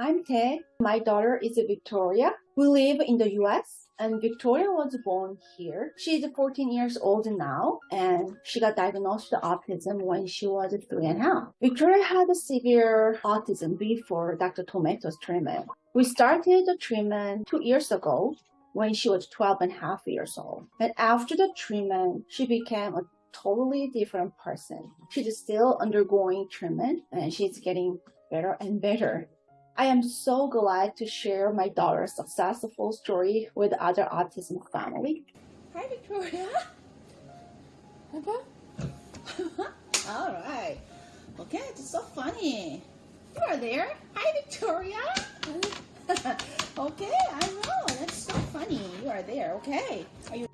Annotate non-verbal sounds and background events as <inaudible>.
I'm Ted. My daughter is Victoria. We live in the US and Victoria was born here. She's 14 years old now and she got diagnosed with autism when she was three and a half. Victoria had a severe autism before Dr. Tomato's treatment. We started the treatment two years ago when she was 12 and a half years old. And after the treatment, she became a totally different person. She's still undergoing treatment and she's getting better and better. I am so glad to share my daughter's successful story with other autism family. Hi, Victoria. <laughs> All right. Okay, it's so funny. You are there. Hi, Victoria. <laughs> okay, I know. That's so funny. You are there. Okay. Are you